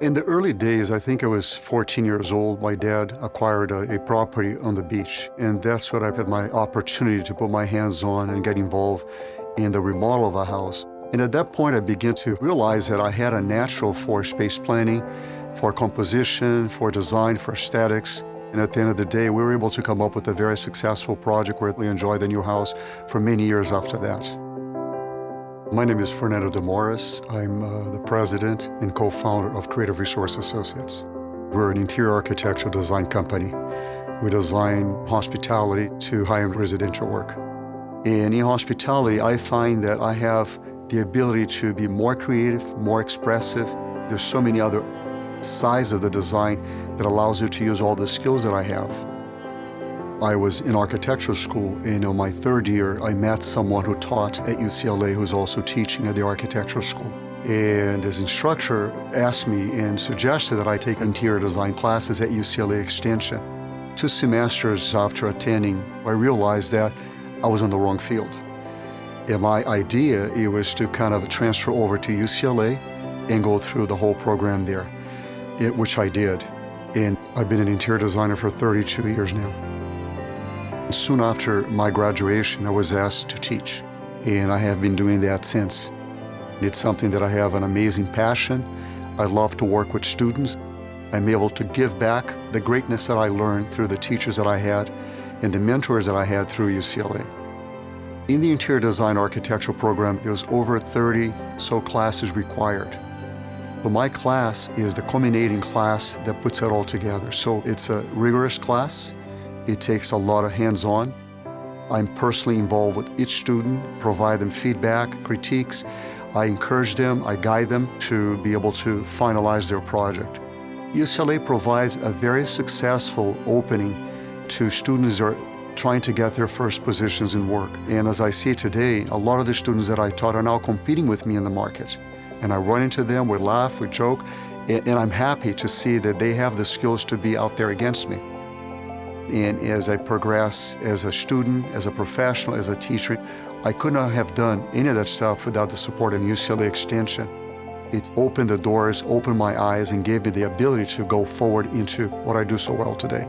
In the early days, I think I was 14 years old, my dad acquired a, a, property on the beach. And that's what I had my opportunity to put my hands on and get involved in the remodel of a house. And at that point, I began to realize that I had a natural for space planning, for composition, for design, for aesthetics. And at the end of the day, we were able to come up with a very successful project where we enjoyed the new house for many years after that. My name is Fernando de Morris. I'm uh, the president and co-founder of Creative Resource Associates. We're an interior architectural design company. We design hospitality to high-end residential work. In hospitality, I find that I have the ability to be more creative, more expressive. There's so many other sides of the design that allows you to use all the skills that I have. I was in architecture school, and in my third year, I met someone who taught at UCLA who's also teaching at the architecture school. And his instructor asked me and suggested that I take interior design classes at UCLA Extension. Two semesters after attending, I realized that I was in the wrong field. And my idea it was to kind of transfer over to UCLA and go through the whole program there, it, which I did. And I've been an interior designer for 32 years now. Soon after my graduation, I was asked to teach, and I have been doing that since. It's something that I have an amazing passion. I love to work with students. I'm able to give back the greatness that I learned through the teachers that I had and the mentors that I had through UCLA. In the interior design architectural program, there's over 30 so classes required. But my class is the culminating class that puts it all together. So it's a rigorous class. It takes a lot of hands-on. I'm personally involved with each student, provide them feedback, critiques. I encourage them, I guide them to be able to finalize their project. UCLA provides a very successful opening to students that are trying to get their first positions in work. And as I see today, a lot of the students that I taught are now competing with me in the market. And I run into them, we laugh, we joke, and, I'm happy to see that they have the skills to be out there against me. And as I progress as a student, as a professional, as a teacher, I could not have done any of that stuff without the support of UCLA Extension. It opened the doors, opened my eyes, and gave me the ability to go forward into what I do so well today.